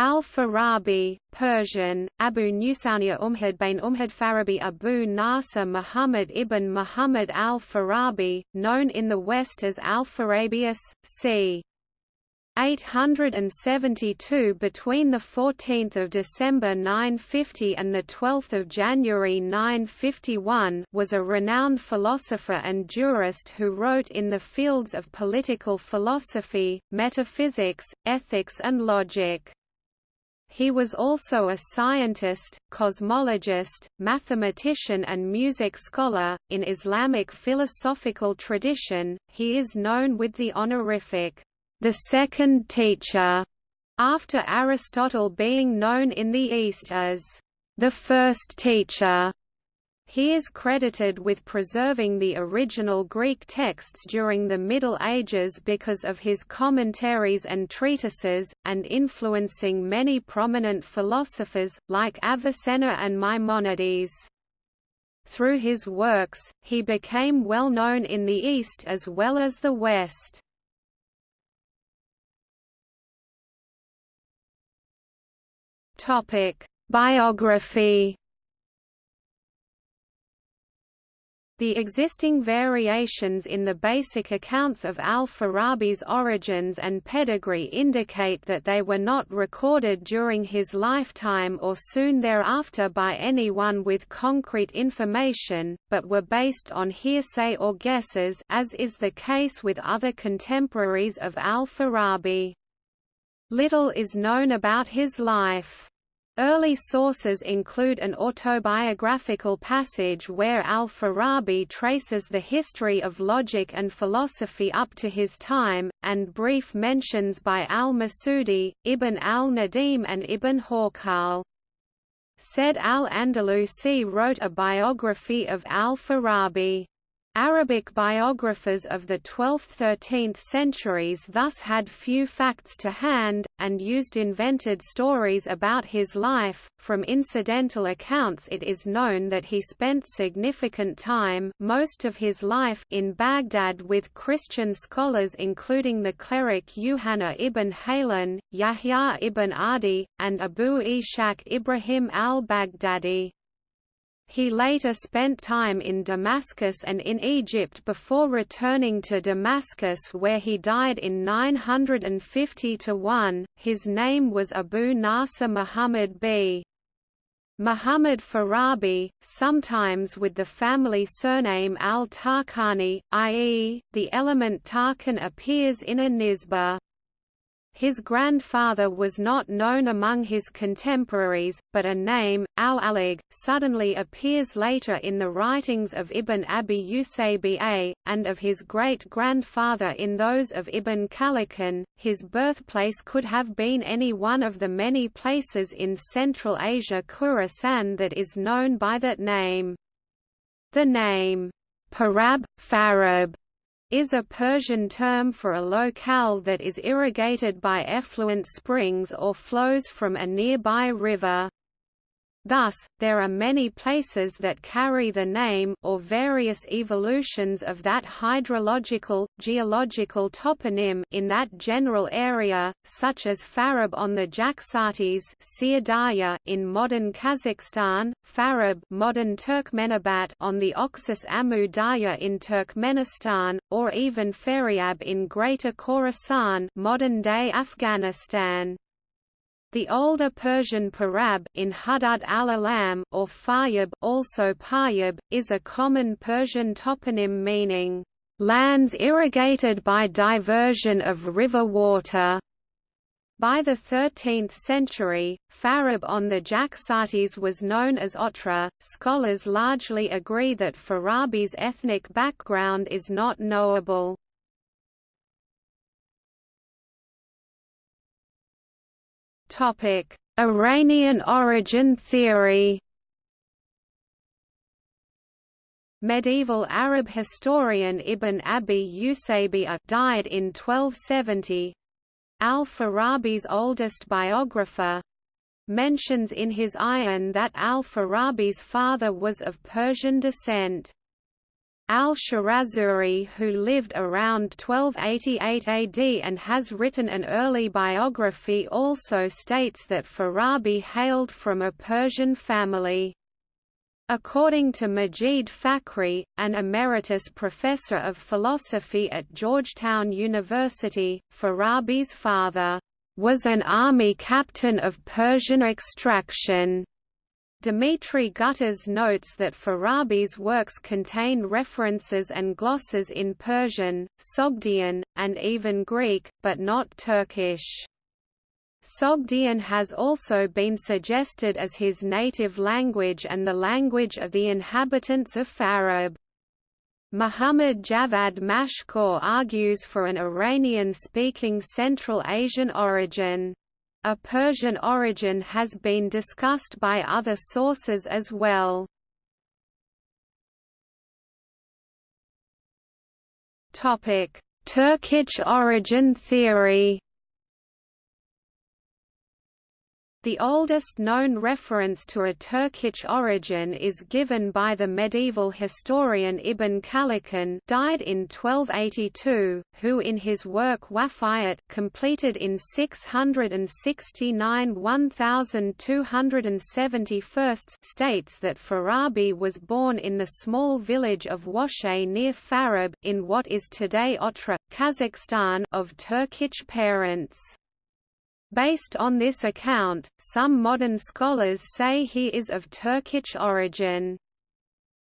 Al-Farabi, Persian, Abu Nusania Umhad bin Umhad Farabi Abu Nasr Muhammad ibn Muhammad al-Farabi, known in the West as Alpharabius, c. 872 between 14 December 950 and 12 January 951 was a renowned philosopher and jurist who wrote in the fields of political philosophy, metaphysics, ethics and logic. He was also a scientist, cosmologist, mathematician and music scholar. In Islamic philosophical tradition, he is known with the honorific, the second teacher, after Aristotle being known in the East as the first teacher. He is credited with preserving the original Greek texts during the Middle Ages because of his commentaries and treatises, and influencing many prominent philosophers, like Avicenna and Maimonides. Through his works, he became well known in the East as well as the West. Biography The existing variations in the basic accounts of al-Farabi's origins and pedigree indicate that they were not recorded during his lifetime or soon thereafter by anyone with concrete information, but were based on hearsay or guesses as is the case with other contemporaries of al-Farabi. Little is known about his life. Early sources include an autobiographical passage where al-Farabi traces the history of logic and philosophy up to his time, and brief mentions by al-Masudi, Ibn al-Nadim and Ibn Hawqal. Said al-Andalusi wrote a biography of al-Farabi. Arabic biographers of the 12th–13th centuries thus had few facts to hand, and used invented stories about his life. From incidental accounts it is known that he spent significant time most of his life in Baghdad with Christian scholars including the cleric Yuhanna ibn Haylan, Yahya ibn Adi, and Abu Ishaq Ibrahim al-Baghdadi. He later spent time in Damascus and in Egypt before returning to Damascus where he died in 950–1. His name was Abu Nasr Muhammad b. Muhammad Farabi, sometimes with the family surname al-Tarkani, i.e., the element Tarkan appears in a nisbah. His grandfather was not known among his contemporaries, but a name, Al-Alig, suddenly appears later in the writings of Ibn Abi Usaybi'a, and of his great-grandfather in those of Ibn Khallikan. His birthplace could have been any one of the many places in Central Asia Khorasan that is known by that name. The name, Parab, Farab, is a Persian term for a locale that is irrigated by effluent springs or flows from a nearby river. Thus, there are many places that carry the name or various evolutions of that hydrological, geological toponym in that general area, such as Farab on the Jaxartes in modern Kazakhstan, Farab modern Turkmenabat on the Oxus Amu Darya in Turkmenistan, or even Faryab in Greater Khorasan modern-day Afghanistan. The older Persian Parab in Hudud al-Alam or Fayyab also Paryab, is a common Persian toponym meaning, "...lands irrigated by diversion of river water." By the 13th century, Farab on the Jaxartes was known as Otrar. Scholars largely agree that Farabi's ethnic background is not knowable. Topic: Iranian origin theory. Medieval Arab historian Ibn Abi Usaybi'a died in 1270. Al-Farabi's oldest biographer mentions in his Ayan that Al-Farabi's father was of Persian descent. Al-Shahrazuri who lived around 1288 AD and has written an early biography also states that Farabi hailed from a Persian family. According to Majid Fakhri, an emeritus professor of philosophy at Georgetown University, Farabi's father was an army captain of Persian extraction. Dimitri Gutas notes that Farabi's works contain references and glosses in Persian, Sogdian, and even Greek, but not Turkish. Sogdian has also been suggested as his native language and the language of the inhabitants of Farab. Muhammad Javad Mashkoor argues for an Iranian-speaking Central Asian origin. A Persian origin has been discussed by other sources as well. Turkic origin theory The oldest known reference to a Turkic origin is given by the medieval historian Ibn Khallikan died in 1282, who in his work Wafayat completed in 669 1271 states that Farabi was born in the small village of Washay near Farab in what is today Otrar, Kazakhstan of Turkic parents. Based on this account, some modern scholars say he is of Turkish origin.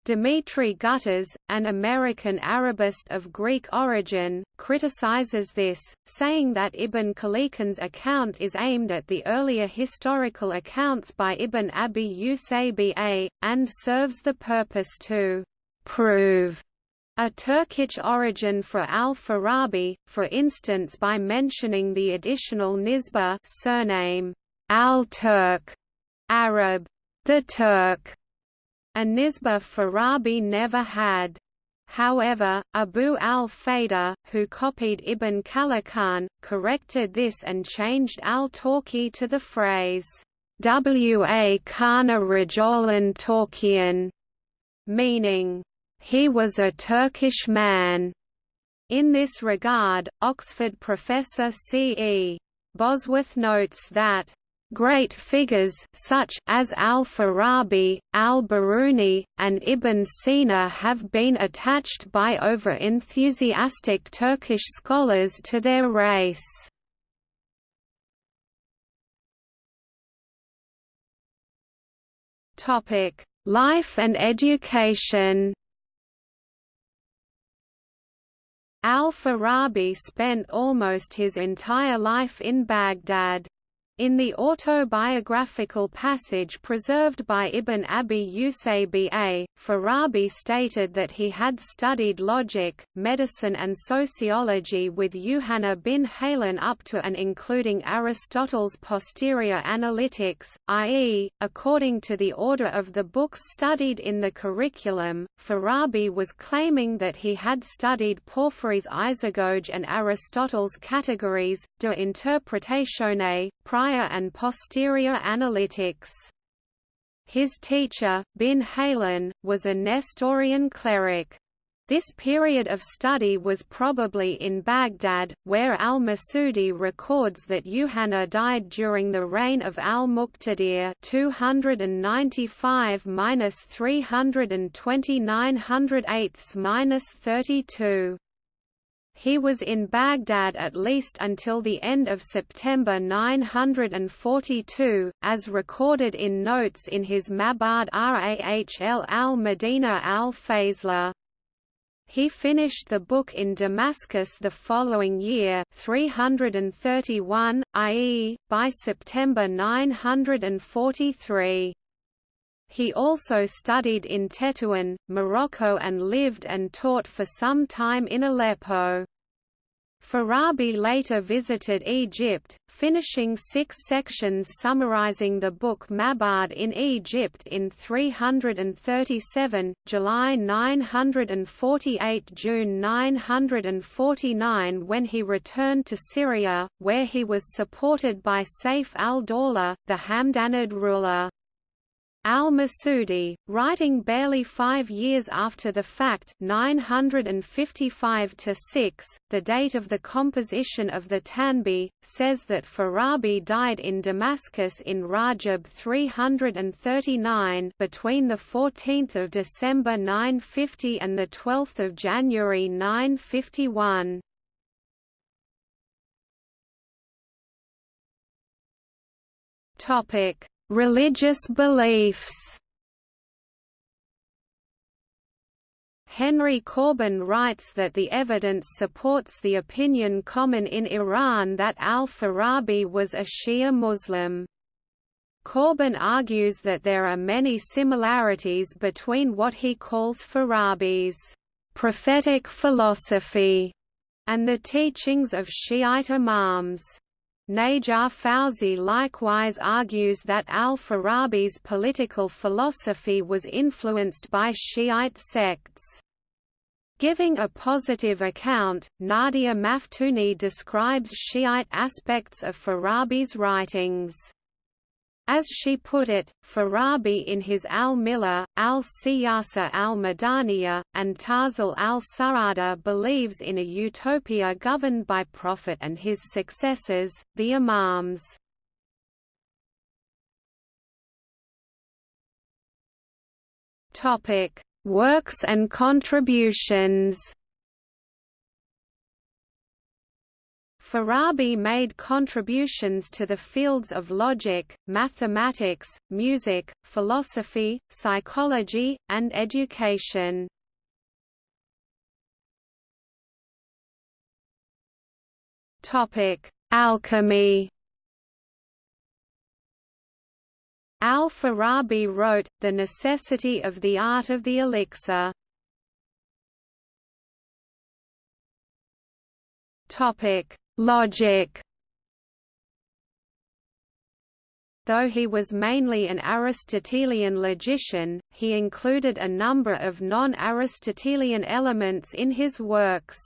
Dimitri Gutas, an American Arabist of Greek origin, criticizes this, saying that Ibn Khallikan's account is aimed at the earlier historical accounts by Ibn Abi Usaybi'a, and serves the purpose to prove a Turkish origin for al-Farabi, for instance by mentioning the additional nisba surname al-Turk, Arab, the Turk, a nisba Farabi never had. However, Abu al-Fida, who copied Ibn Khallikan, corrected this and changed al-Torki to the phrase, wa kana rajolan Torkian, meaning, he was a Turkish man. In this regard, Oxford professor C. E. Bosworth notes that Great figures such as al-Farabi, al-Biruni, and Ibn Sina have been attached by over-enthusiastic Turkish scholars to their race. Life and education Al-Farabi spent almost his entire life in Baghdad. In the autobiographical passage preserved by Ibn Abi Usaybi'a, Farabi stated that he had studied logic, medicine and sociology with Yuhanna bin Haylan up to and including Aristotle's posterior analytics, i.e., according to the order of the books studied in the curriculum, Farabi was claiming that he had studied Porphyry's isagoge and Aristotle's categories, de interpretatione, prior prior and posterior analytics. His teacher, bin Haylan, was a Nestorian cleric. This period of study was probably in Baghdad, where al-Masudi records that Yuhanna died during the reign of al-Muqtadir 295-329 he was in Baghdad at least until the end of September 942, as recorded in notes in his Mabad Rahl al-Madina al-Fazla. He finished the book in Damascus the following year 331, i.e., by September 943. He also studied in Tetuan, Morocco and lived and taught for some time in Aleppo. Farabi later visited Egypt, finishing six sections summarizing the book Mabad in Egypt in 337, July 948 June 949 when he returned to Syria, where he was supported by Saif al-Dawla, the Hamdanid ruler. Al-Masudi, writing barely five years after the fact 955 the date of the composition of the Tanbih, says that Farabi died in Damascus in Rajab 339 between 14 December 950 and 12 January 951. Topic Religious beliefs Henry Corbin writes that the evidence supports the opinion common in Iran that al-Farabi was a Shia Muslim. Corbin argues that there are many similarities between what he calls Farabi's prophetic philosophy and the teachings of Shiite imams. Najar Fawzi likewise argues that al-Farabi's political philosophy was influenced by Shiite sects. Giving a positive account, Nadia Maftouni describes Shiite aspects of Farabi's writings. As she put it, Farabi in his al-Millah, al-Siyasa al-Madaniya, and Tazil al-Sarada believes in a utopia governed by Prophet and his successors, the Imams. Works and contributions Farabi made contributions to the fields of logic, mathematics, music, philosophy, psychology, and education. Alchemy Al-Farabi wrote, The Necessity of the Art of the Elixir. Logic Though he was mainly an Aristotelian logician, he included a number of non-Aristotelian elements in his works.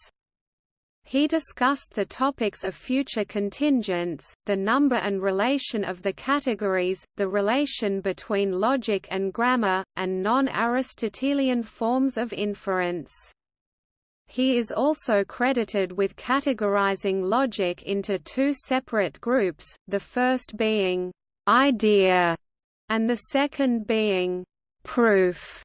He discussed the topics of future contingents, the number and relation of the categories, the relation between logic and grammar, and non-Aristotelian forms of inference. He is also credited with categorizing logic into two separate groups, the first being idea and the second being proof.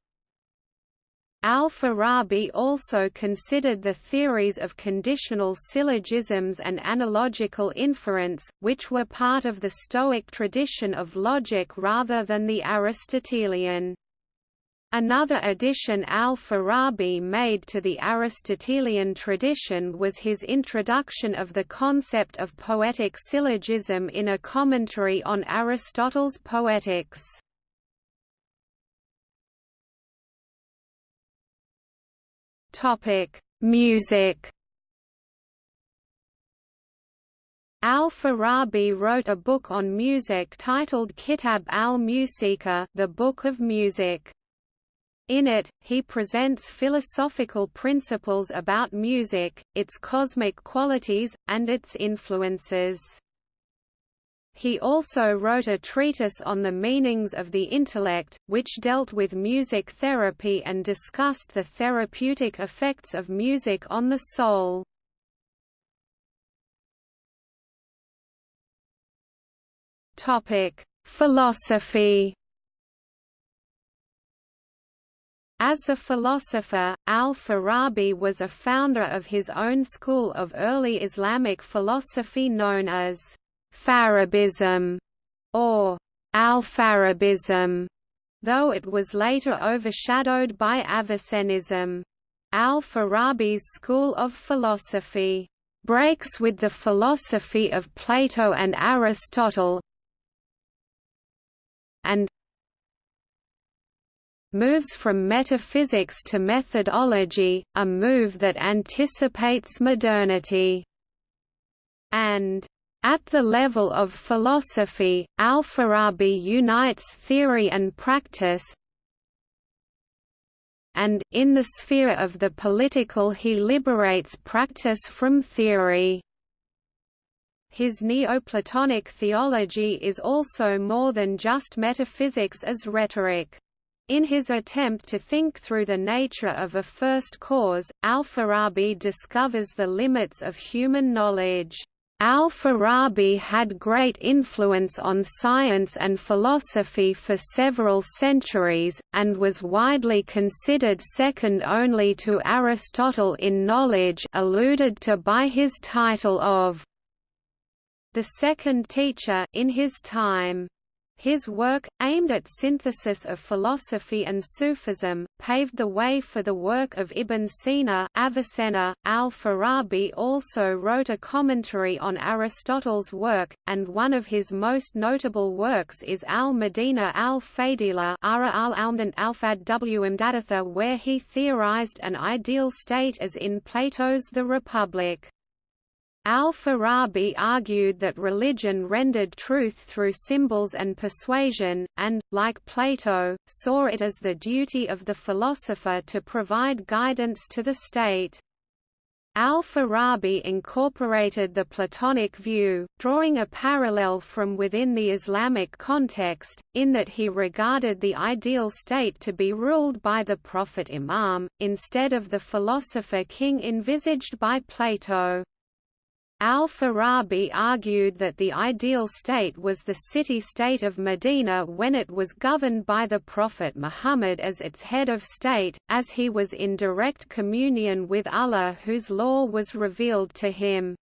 Al-Farabi also considered the theories of conditional syllogisms and analogical inference, which were part of the Stoic tradition of logic rather than the Aristotelian. Another addition al-Farabi made to the Aristotelian tradition was his introduction of the concept of poetic syllogism in a commentary on Aristotle's Poetics. Music Al-Farabi wrote a book on music titled Kitab al-Musika the Book of Music. In it, he presents philosophical principles about music, its cosmic qualities, and its influences. He also wrote a treatise on the meanings of the intellect, which dealt with music therapy and discussed the therapeutic effects of music on the soul. Philosophy As a philosopher, al-Farabi was a founder of his own school of early Islamic philosophy known as Farabism or al-Farabism, though it was later overshadowed by Avicennism. Al-Farabi's school of philosophy breaks with the philosophy of Plato and Aristotle and moves from metaphysics to methodology, a move that anticipates modernity. And at the level of philosophy, Al-Farabi unites theory and practice, and, in the sphere of the political he liberates practice from theory. His Neoplatonic theology is also more than just metaphysics as rhetoric. In his attempt to think through the nature of a first cause, Al-Farabi discovers the limits of human knowledge. Al-Farabi had great influence on science and philosophy for several centuries, and was widely considered second only to Aristotle in knowledge alluded to by his title of the second teacher in his time. His work, aimed at synthesis of philosophy and Sufism, paved the way for the work of Ibn Sina Avicenna. Al-Farabi also wrote a commentary on Aristotle's work, and one of his most notable works is Al-Madina al-Fadila Ara al Almdant al where he theorized an ideal state as in Plato's The Republic. Al-Farabi argued that religion rendered truth through symbols and persuasion, and, like Plato, saw it as the duty of the philosopher to provide guidance to the state. Al-Farabi incorporated the Platonic view, drawing a parallel from within the Islamic context, in that he regarded the ideal state to be ruled by the prophet Imam, instead of the philosopher-king envisaged by Plato. Al-Farabi argued that the ideal state was the city-state of Medina when it was governed by the Prophet Muhammad as its head of state, as he was in direct communion with Allah whose law was revealed to him.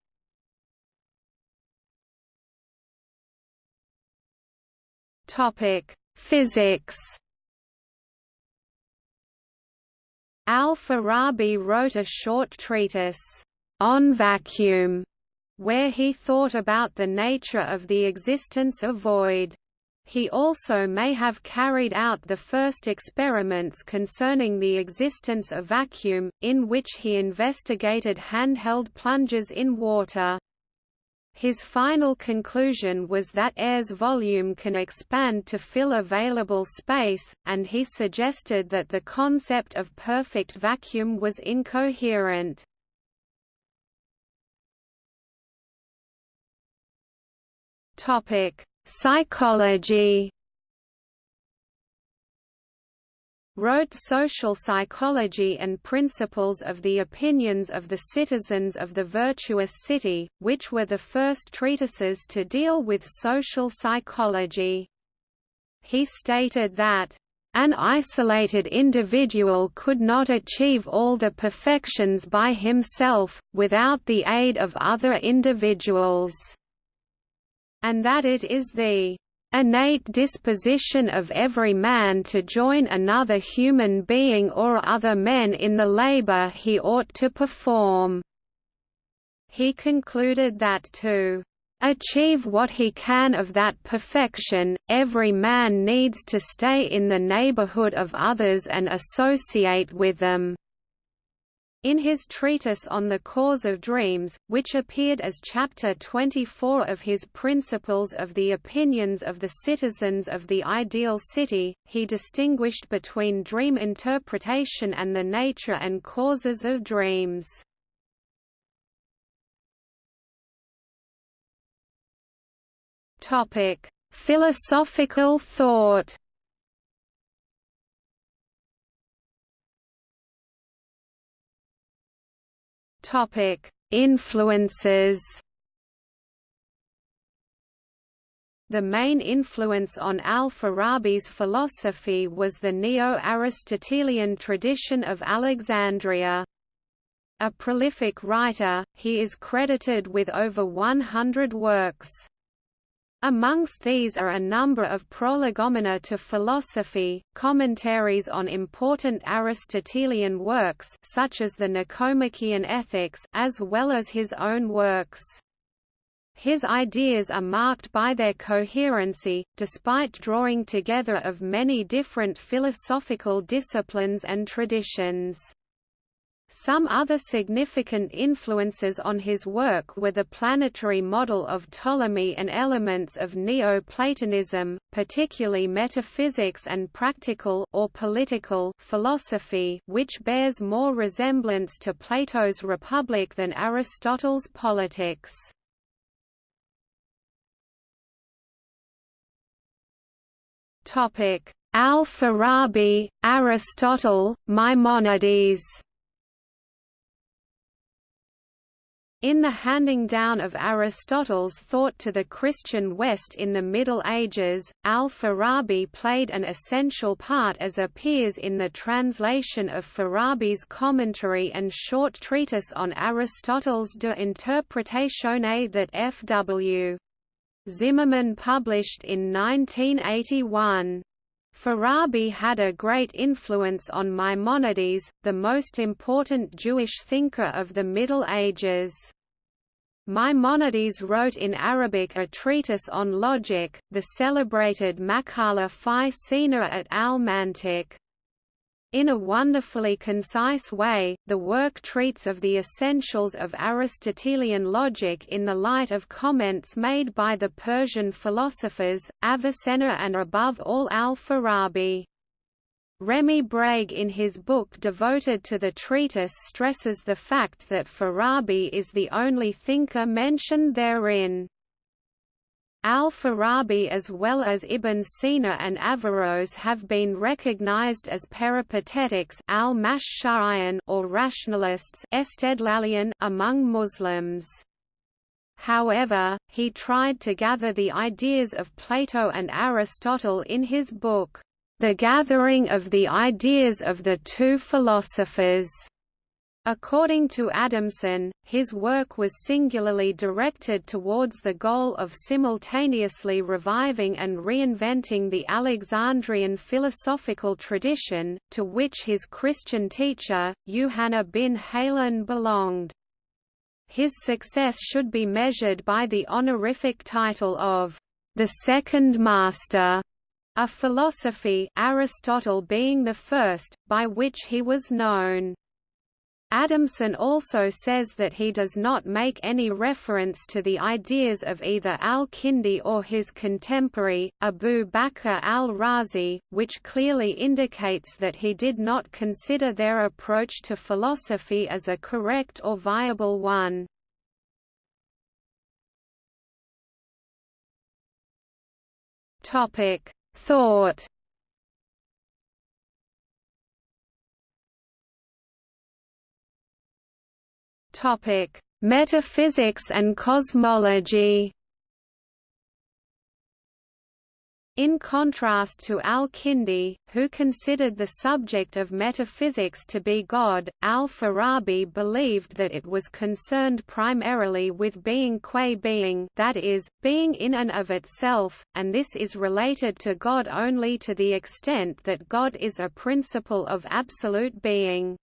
Physics Al-Farabi wrote a short treatise, On Vacuum, where he thought about the nature of the existence of void. He also may have carried out the first experiments concerning the existence of vacuum, in which he investigated handheld plungers in water. His final conclusion was that air's volume can expand to fill available space, and he suggested that the concept of perfect vacuum was incoherent. Topic: Psychology. Wrote Social Psychology and Principles of the Opinions of the Citizens of the Virtuous City, which were the first treatises to deal with social psychology. He stated that, an isolated individual could not achieve all the perfections by himself, without the aid of other individuals and that it is the innate disposition of every man to join another human being or other men in the labor he ought to perform." He concluded that to achieve what he can of that perfection, every man needs to stay in the neighborhood of others and associate with them. In his treatise on the cause of dreams, which appeared as Chapter 24 of his Principles of the Opinions of the Citizens of the Ideal City, he distinguished between dream interpretation and the nature and causes of dreams. Philosophical thought Topic: Influences. The main influence on al-Farabi's philosophy was the Neo-Aristotelian tradition of Alexandria. A prolific writer, he is credited with over 100 works. Amongst these are a number of prolegomena to philosophy, commentaries on important Aristotelian works such as the Nicomachean Ethics, as well as his own works. His ideas are marked by their coherency, despite drawing together of many different philosophical disciplines and traditions. Some other significant influences on his work were the planetary model of Ptolemy and elements of Neoplatonism, particularly metaphysics and practical or political philosophy, which bears more resemblance to Plato's Republic than Aristotle's Politics. Topic: Al-Farabi, Aristotle, Maimonides. In the handing down of Aristotle's thought to the Christian West in the Middle Ages, al-Farabi played an essential part as appears in the translation of Farabi's commentary and short treatise on Aristotle's De Interpretatione that F.W. Zimmermann published in 1981. Farabi had a great influence on Maimonides, the most important Jewish thinker of the Middle Ages. Maimonides wrote in Arabic a treatise on logic, the celebrated Maqala fi Sina at al-Mantiq. In a wonderfully concise way, the work treats of the essentials of Aristotelian logic in the light of comments made by the Persian philosophers, Avicenna and above all al-Farabi. Rémi Brague in his book devoted to the treatise stresses the fact that Farabi is the only thinker mentioned therein. Al-Farabi as well as Ibn Sina and Averroes have been recognized as peripatetics or rationalists among Muslims. However, he tried to gather the ideas of Plato and Aristotle in his book, The Gathering of the Ideas of the Two Philosophers. According to Adamson, his work was singularly directed towards the goal of simultaneously reviving and reinventing the Alexandrian philosophical tradition, to which his Christian teacher, Yuhanna bin Haylan belonged. His success should be measured by the honorific title of the Second Master of philosophy Aristotle being the first, by which he was known. Adamson also says that he does not make any reference to the ideas of either al-Kindi or his contemporary, Abu Bakr al-Razi, which clearly indicates that he did not consider their approach to philosophy as a correct or viable one. Thought Topic: Metaphysics and cosmology. In contrast to al-Kindi, who considered the subject of metaphysics to be God, al-Farabi believed that it was concerned primarily with being qua being that is, being in and of itself, and this is related to God only to the extent that God is a principle of absolute being.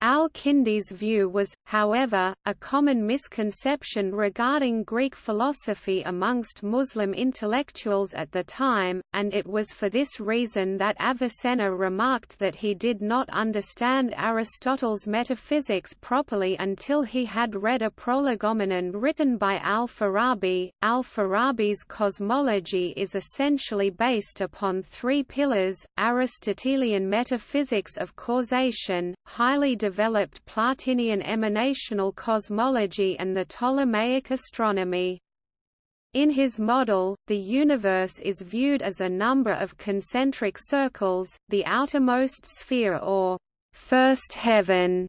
Al-Kindi's view was, however, a common misconception regarding Greek philosophy amongst Muslim intellectuals at the time, and it was for this reason that Avicenna remarked that he did not understand Aristotle's metaphysics properly until he had read a prolegomenon written by Al-Farabi. Al-Farabi's cosmology is essentially based upon three pillars, Aristotelian metaphysics of causation, highly developed Plotinian emanational cosmology and the Ptolemaic astronomy. In his model, the universe is viewed as a number of concentric circles, the outermost sphere or first heaven,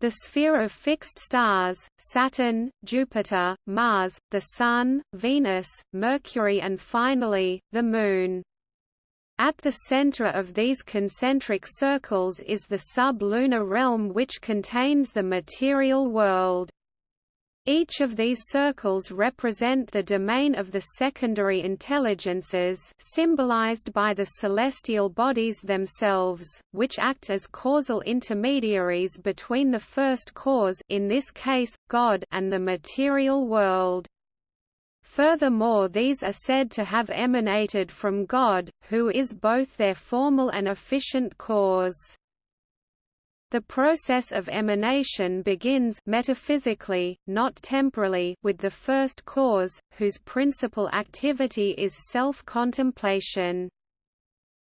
the sphere of fixed stars, Saturn, Jupiter, Mars, the Sun, Venus, Mercury and finally, the Moon. At the center of these concentric circles is the sub-lunar realm which contains the material world. Each of these circles represent the domain of the secondary intelligences symbolized by the celestial bodies themselves, which act as causal intermediaries between the first cause in this case, God and the material world. Furthermore these are said to have emanated from God, who is both their formal and efficient cause. The process of emanation begins metaphysically, not temporally, with the first cause, whose principal activity is self-contemplation.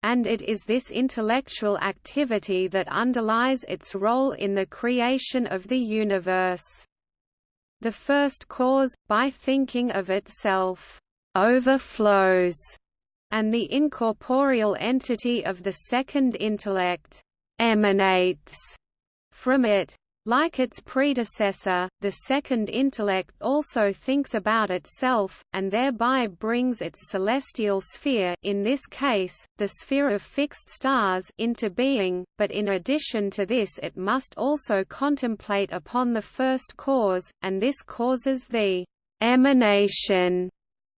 And it is this intellectual activity that underlies its role in the creation of the universe. The first cause, by thinking of itself, overflows, and the incorporeal entity of the second intellect emanates from it. Like its predecessor, the second intellect also thinks about itself, and thereby brings its celestial sphere in this case, the sphere of fixed stars into being, but in addition to this it must also contemplate upon the first cause, and this causes the emanation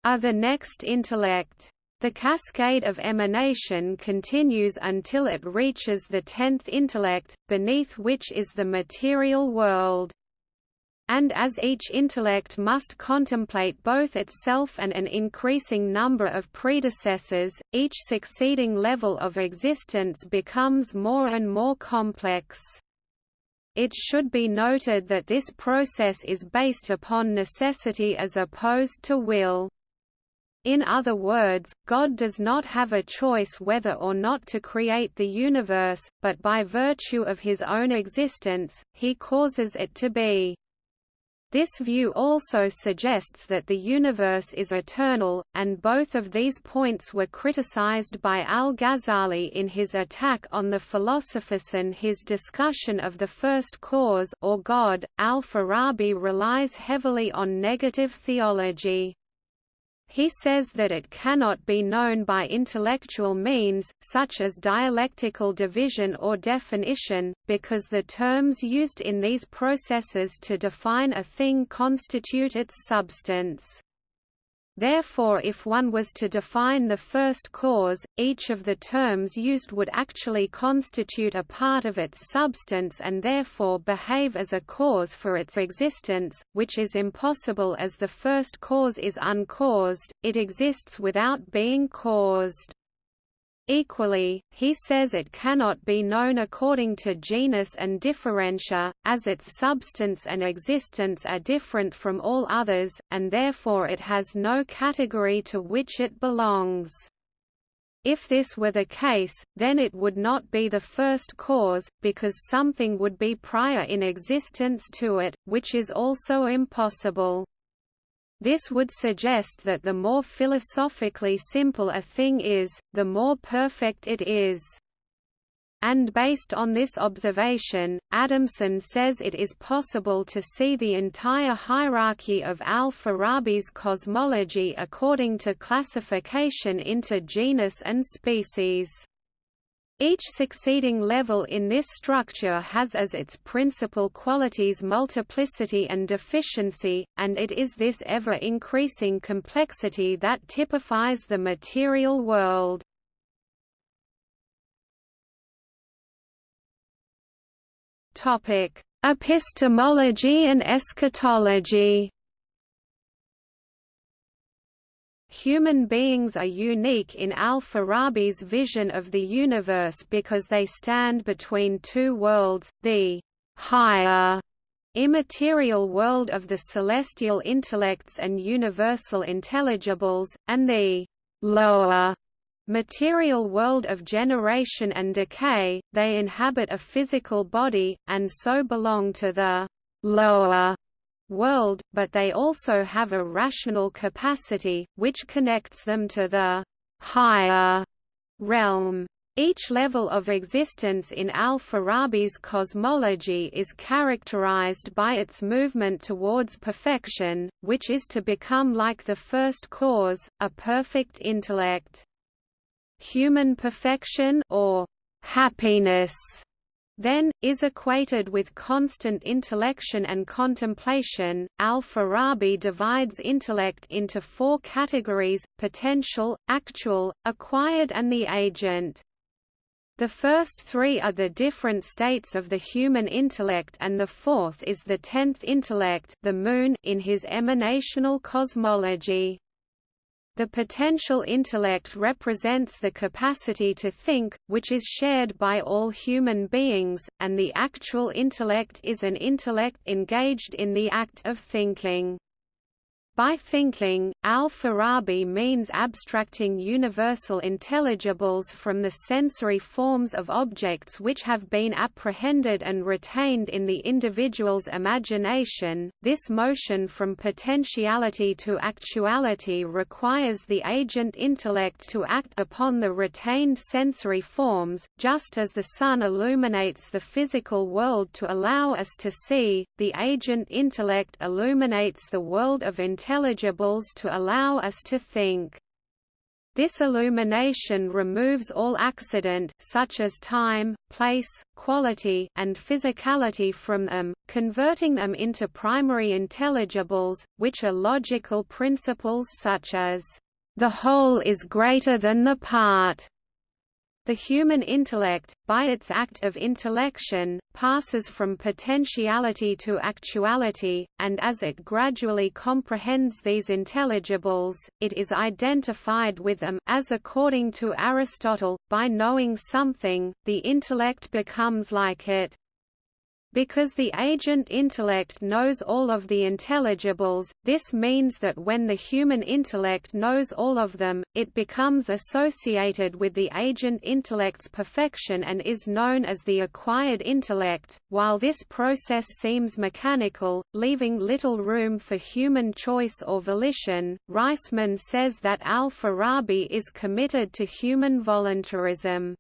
of the next intellect. The cascade of emanation continues until it reaches the tenth intellect, beneath which is the material world. And as each intellect must contemplate both itself and an increasing number of predecessors, each succeeding level of existence becomes more and more complex. It should be noted that this process is based upon necessity as opposed to will. In other words, God does not have a choice whether or not to create the universe, but by virtue of his own existence, he causes it to be. This view also suggests that the universe is eternal, and both of these points were criticized by al-Ghazali in his attack on the philosophers and his discussion of the first cause or God. Al-Farabi relies heavily on negative theology. He says that it cannot be known by intellectual means, such as dialectical division or definition, because the terms used in these processes to define a thing constitute its substance. Therefore if one was to define the first cause, each of the terms used would actually constitute a part of its substance and therefore behave as a cause for its existence, which is impossible as the first cause is uncaused, it exists without being caused. Equally, he says it cannot be known according to genus and differentia, as its substance and existence are different from all others, and therefore it has no category to which it belongs. If this were the case, then it would not be the first cause, because something would be prior in existence to it, which is also impossible. This would suggest that the more philosophically simple a thing is, the more perfect it is. And based on this observation, Adamson says it is possible to see the entire hierarchy of al-Farabi's cosmology according to classification into genus and species. Each succeeding level in this structure has as its principal qualities multiplicity and deficiency, and it is this ever-increasing complexity that typifies the material world. Epistemology and eschatology Human beings are unique in al-Farabi's vision of the universe because they stand between two worlds, the higher immaterial world of the celestial intellects and universal intelligibles, and the lower material world of generation and decay, they inhabit a physical body, and so belong to the lower world, but they also have a rational capacity, which connects them to the higher realm. Each level of existence in al-Farabi's cosmology is characterized by its movement towards perfection, which is to become like the first cause, a perfect intellect. Human perfection or happiness then, is equated with constant intellection and contemplation. Al-Farabi divides intellect into four categories, potential, actual, acquired and the agent. The first three are the different states of the human intellect and the fourth is the tenth intellect the moon in his emanational cosmology. The potential intellect represents the capacity to think, which is shared by all human beings, and the actual intellect is an intellect engaged in the act of thinking. By thinking, al-Farabi means abstracting universal intelligibles from the sensory forms of objects which have been apprehended and retained in the individual's imagination. This motion from potentiality to actuality requires the agent intellect to act upon the retained sensory forms, just as the sun illuminates the physical world to allow us to see, the agent intellect illuminates the world of intelligence intelligibles to allow us to think. This illumination removes all accident such as time, place, quality, and physicality from them, converting them into primary intelligibles, which are logical principles such as, "...the whole is greater than the part." The human intellect, by its act of intellection, passes from potentiality to actuality, and as it gradually comprehends these intelligibles, it is identified with them as according to Aristotle, by knowing something, the intellect becomes like it. Because the agent intellect knows all of the intelligibles, this means that when the human intellect knows all of them, it becomes associated with the agent intellect's perfection and is known as the acquired intellect. While this process seems mechanical, leaving little room for human choice or volition, Reisman says that al-Farabi is committed to human voluntarism.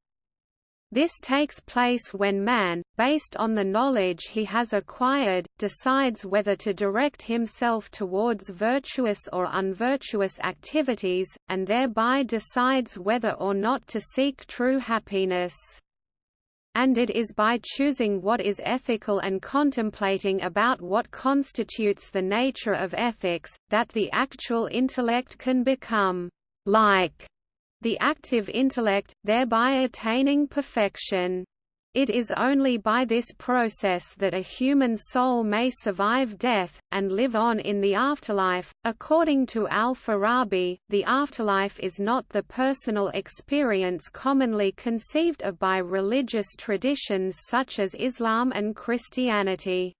This takes place when man, based on the knowledge he has acquired, decides whether to direct himself towards virtuous or unvirtuous activities, and thereby decides whether or not to seek true happiness. And it is by choosing what is ethical and contemplating about what constitutes the nature of ethics, that the actual intellect can become like the active intellect, thereby attaining perfection. It is only by this process that a human soul may survive death, and live on in the afterlife. According to al-Farabi, the afterlife is not the personal experience commonly conceived of by religious traditions such as Islam and Christianity.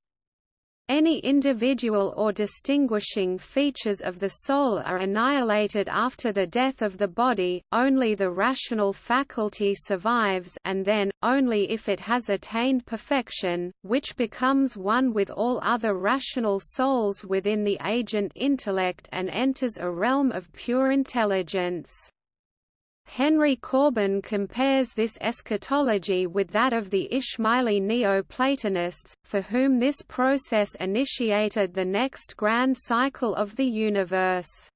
Any individual or distinguishing features of the soul are annihilated after the death of the body, only the rational faculty survives and then, only if it has attained perfection, which becomes one with all other rational souls within the agent intellect and enters a realm of pure intelligence. Henry Corbin compares this eschatology with that of the Ismaili Neo-Platonists, for whom this process initiated the next grand cycle of the universe.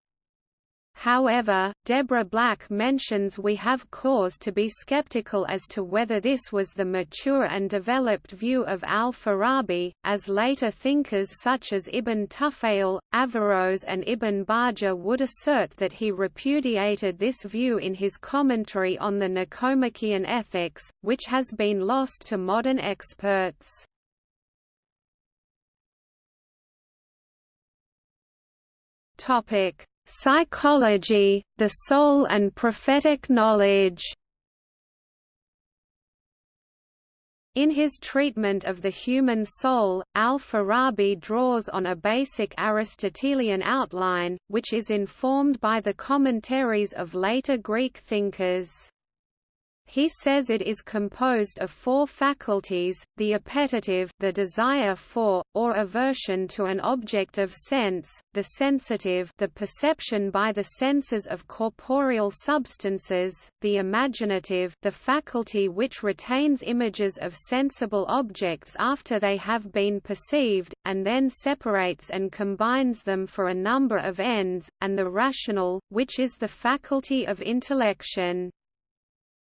However, Deborah Black mentions we have cause to be skeptical as to whether this was the mature and developed view of al-Farabi, as later thinkers such as Ibn Tufayl, Averroes and Ibn Bajjah would assert that he repudiated this view in his commentary on the Nicomachean Ethics, which has been lost to modern experts. Topic Psychology, the Soul and Prophetic Knowledge In his treatment of the human soul, al-Farabi draws on a basic Aristotelian outline, which is informed by the commentaries of later Greek thinkers. He says it is composed of four faculties, the appetitive the desire for, or aversion to an object of sense, the sensitive the perception by the senses of corporeal substances, the imaginative the faculty which retains images of sensible objects after they have been perceived, and then separates and combines them for a number of ends, and the rational, which is the faculty of intellection.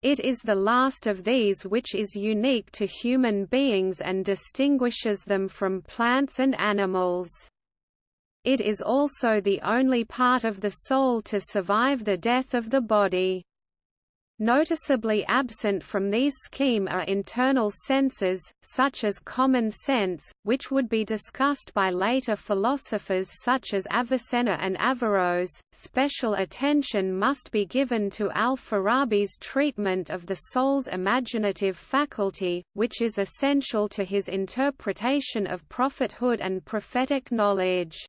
It is the last of these which is unique to human beings and distinguishes them from plants and animals. It is also the only part of the soul to survive the death of the body. Noticeably absent from these scheme are internal senses, such as common sense, which would be discussed by later philosophers such as Avicenna and Averroes. Special attention must be given to al-Farabi's treatment of the soul's imaginative faculty, which is essential to his interpretation of prophethood and prophetic knowledge.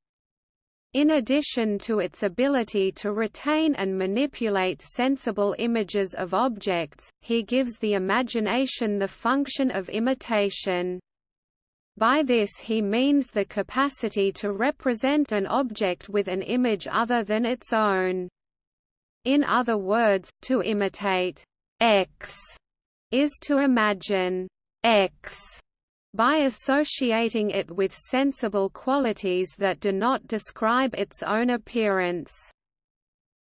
In addition to its ability to retain and manipulate sensible images of objects, he gives the imagination the function of imitation. By this he means the capacity to represent an object with an image other than its own. In other words, to imitate X is to imagine X by associating it with sensible qualities that do not describe its own appearance.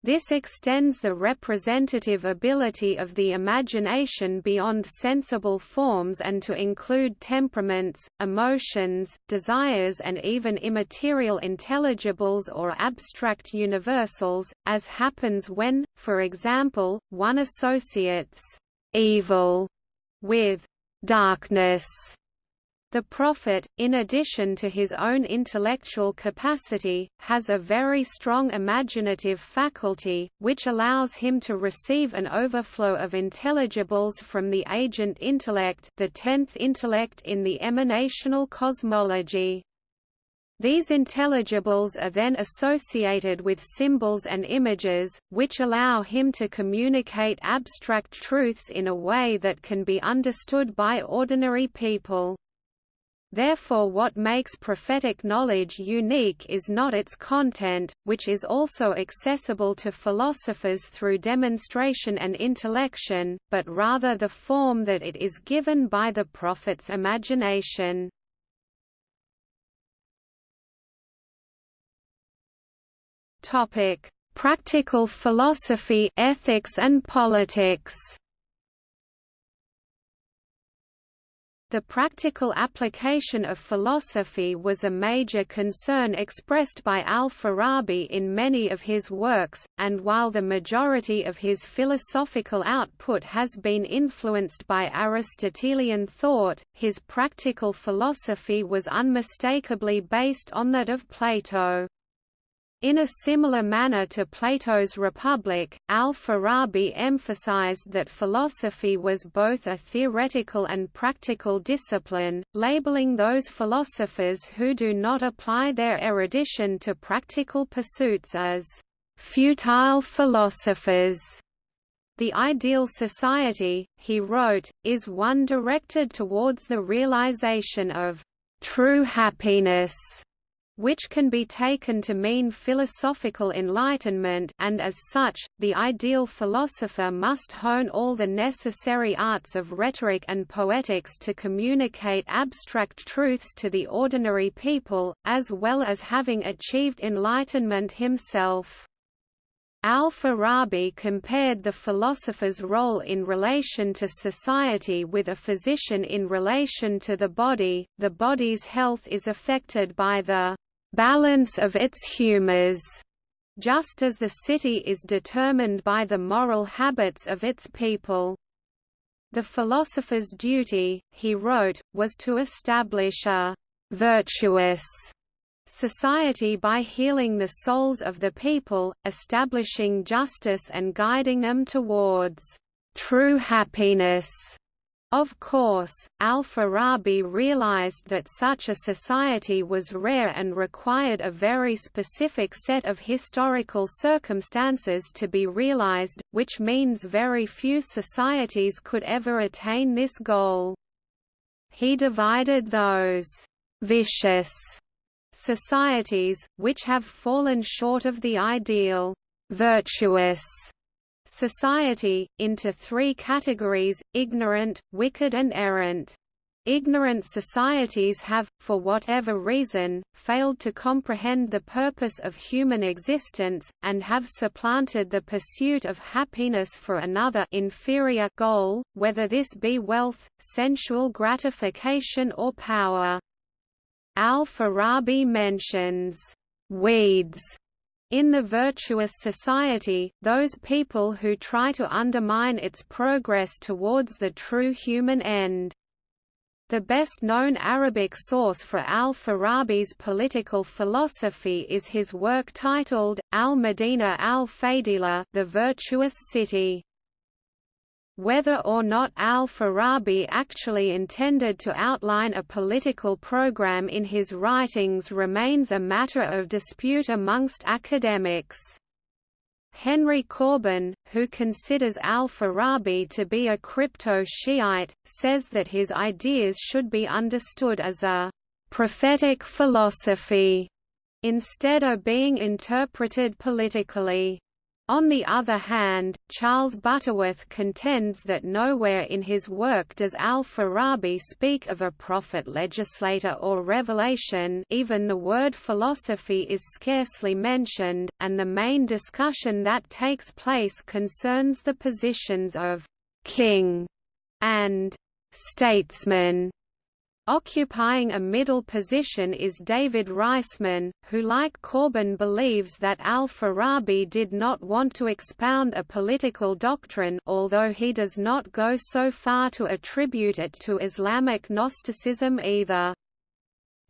This extends the representative ability of the imagination beyond sensible forms and to include temperaments, emotions, desires and even immaterial intelligibles or abstract universals, as happens when, for example, one associates evil with darkness the prophet, in addition to his own intellectual capacity, has a very strong imaginative faculty, which allows him to receive an overflow of intelligibles from the agent intellect the tenth intellect in the emanational cosmology. These intelligibles are then associated with symbols and images, which allow him to communicate abstract truths in a way that can be understood by ordinary people. Therefore what makes prophetic knowledge unique is not its content, which is also accessible to philosophers through demonstration and intellection, but rather the form that it is given by the prophet's imagination. Practical philosophy ethics and politics The practical application of philosophy was a major concern expressed by al-Farabi in many of his works, and while the majority of his philosophical output has been influenced by Aristotelian thought, his practical philosophy was unmistakably based on that of Plato. In a similar manner to Plato's Republic, al-Farabi emphasized that philosophy was both a theoretical and practical discipline, labeling those philosophers who do not apply their erudition to practical pursuits as futile philosophers. The ideal society, he wrote, is one directed towards the realization of true happiness which can be taken to mean philosophical enlightenment and as such, the ideal philosopher must hone all the necessary arts of rhetoric and poetics to communicate abstract truths to the ordinary people, as well as having achieved enlightenment himself. Al-Farabi compared the philosopher's role in relation to society with a physician in relation to the body. The body's health is affected by the balance of its humors, just as the city is determined by the moral habits of its people. The philosopher's duty, he wrote, was to establish a virtuous society by healing the souls of the people, establishing justice and guiding them towards true happiness. Of course, al-Farabi realized that such a society was rare and required a very specific set of historical circumstances to be realized, which means very few societies could ever attain this goal. He divided those «vicious» societies, which have fallen short of the ideal «virtuous» society, into three categories, ignorant, wicked and errant. Ignorant societies have, for whatever reason, failed to comprehend the purpose of human existence, and have supplanted the pursuit of happiness for another inferior goal, whether this be wealth, sensual gratification or power. Al-Farabi mentions, "...weeds", in the virtuous society, those people who try to undermine its progress towards the true human end. The best-known Arabic source for al-Farabi's political philosophy is his work titled, Al-Madina al-Fadila the Virtuous City. Whether or not al-Farabi actually intended to outline a political program in his writings remains a matter of dispute amongst academics. Henry Corbin, who considers al-Farabi to be a crypto-Shiite, says that his ideas should be understood as a «prophetic philosophy» instead of being interpreted politically. On the other hand, Charles Butterworth contends that nowhere in his work does al-Farabi speak of a prophet legislator or revelation even the word philosophy is scarcely mentioned, and the main discussion that takes place concerns the positions of «king» and «statesman» Occupying a middle position is David Reisman, who like Corbin believes that al-Farabi did not want to expound a political doctrine although he does not go so far to attribute it to Islamic Gnosticism either.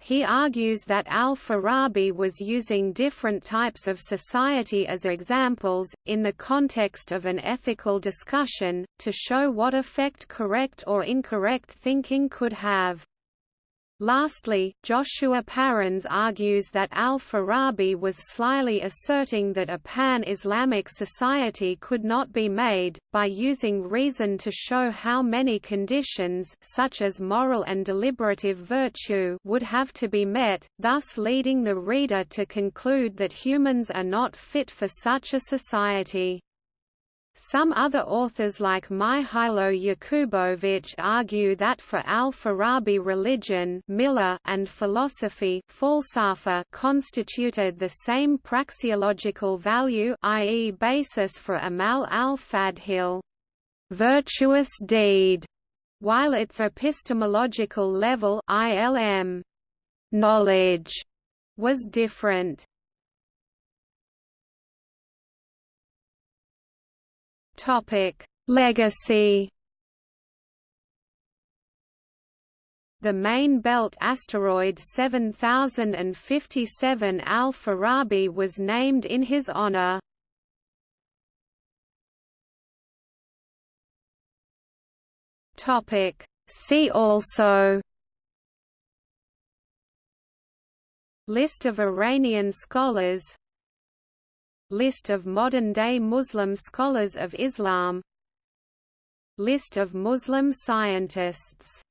He argues that al-Farabi was using different types of society as examples, in the context of an ethical discussion, to show what effect correct or incorrect thinking could have. Lastly, Joshua Parens argues that al-Farabi was slyly asserting that a pan-Islamic society could not be made, by using reason to show how many conditions such as moral and deliberative virtue would have to be met, thus leading the reader to conclude that humans are not fit for such a society. Some other authors like Mykhaylo Yakubovych argue that for al-Farabi religion milla and philosophy falsafa constituted the same praxeological value i.e. basis for amal al-fadhil virtuous deed, while its epistemological level ilm knowledge was different. Topic: Legacy. The main belt asteroid 7057 Al-Farabi was named in his honor. Topic: See also List of Iranian scholars List of modern-day Muslim scholars of Islam. List of Muslim scientists